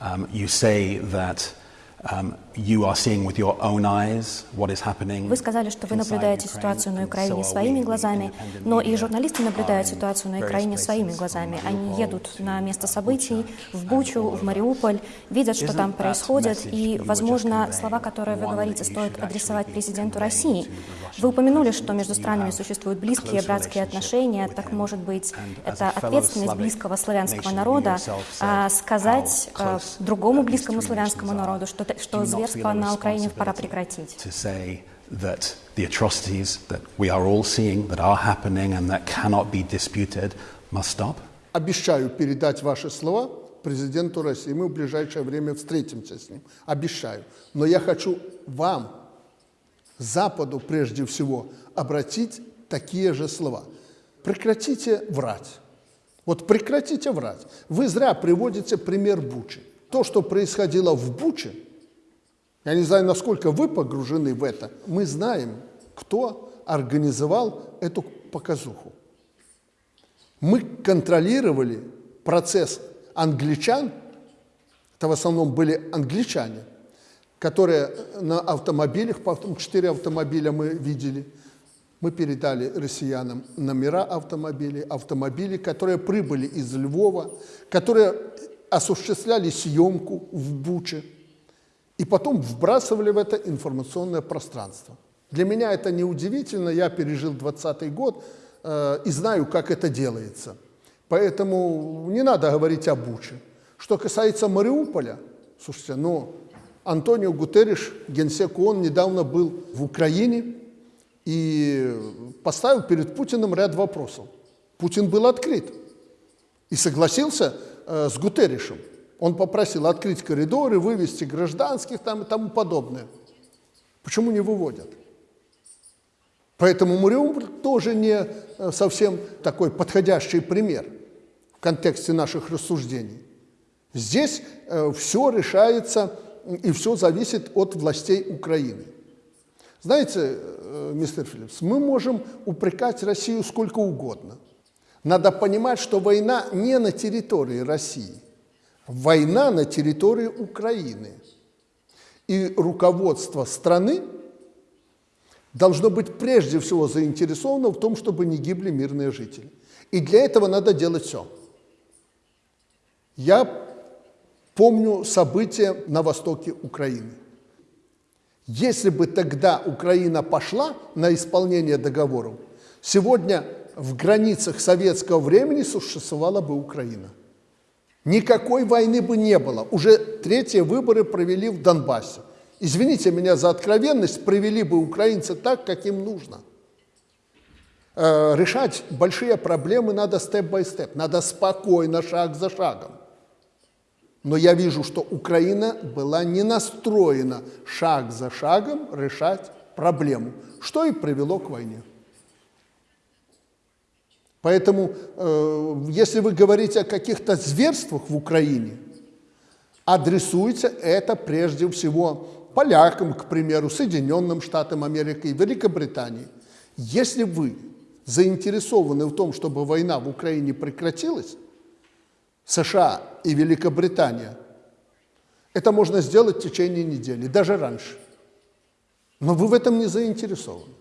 Um, you say that Вы сказали, что вы наблюдаете ситуацию на Украине своими глазами, но и журналисты наблюдают ситуацию на Украине своими глазами. Они едут на место событий, в Бучу, в Мариуполь, видят, что там происходит, и, возможно, слова, которые вы говорите, стоит адресовать президенту России. Вы упомянули, что между странами существуют близкие братские отношения, так, может быть, это ответственность близкого славянского народа а, сказать а, другому близкому славянскому народу, что, что зверство на Украине пора прекратить. to say that the atrocities that we are all seeing, that are happening and that cannot be disputed, must stop? Обещаю передать ваши слова президенту России. Мы в ближайшее время встретимся с ним. Обещаю. Но я хочу вам, Западу прежде всего, обратить такие же слова. Прекратите врать. Вот прекратите врать. Вы зря приводите пример Бучи. То, что происходило в Буче, я не знаю, насколько вы погружены в это, мы знаем, кто организовал эту показуху. Мы контролировали процесс англичан, это в основном были англичане, которые на автомобилях, потом четыре автомобиля мы видели, мы передали россиянам номера автомобилей, автомобили, которые прибыли из Львова, которые осуществляли съемку в Буче и потом вбрасывали в это информационное пространство. Для меня это не удивительно, я пережил 20 год э, и знаю, как это делается. Поэтому не надо говорить о Буче. Что касается Мариуполя, слушайте, ну, Антонио Гутерриш, генсек ООН, недавно был в Украине и поставил перед Путиным ряд вопросов. Путин был открыт и согласился э, с Гутерришем. Он попросил открыть коридоры, вывести гражданских там и тому подобное. Почему не выводят? Поэтому Мариуполь тоже не э, совсем такой подходящий пример в контексте наших рассуждений. Здесь э, все решается и все зависит от властей Украины. Знаете, э, мистер Филлипс, мы можем упрекать Россию сколько угодно. Надо понимать, что война не на территории России – война на территории Украины. И руководство страны должно быть прежде всего заинтересовано в том, чтобы не гибли мирные жители. И для этого надо делать все. Я помню события на востоке Украины. Если бы тогда Украина пошла на исполнение договоров, сегодня в границах советского времени существовала бы Украина. Никакой войны бы не было. Уже третьи выборы провели в Донбассе. Извините меня за откровенность, провели бы украинцы так, как им нужно. Э, решать большие проблемы надо степ-бай-степ, надо спокойно, шаг за шагом. Но я вижу, что Украина была не настроена шаг за шагом решать проблему, что и привело к войне. Поэтому, э, если вы говорите о каких-то зверствах в Украине, адресуйте это прежде всего полякам, к примеру, Соединенным Штатам Америки, Великобритании. Если вы заинтересованы в том, чтобы война в Украине прекратилась, США и Великобритания, это можно сделать в течение недели, даже раньше. Но вы в этом не заинтересованы.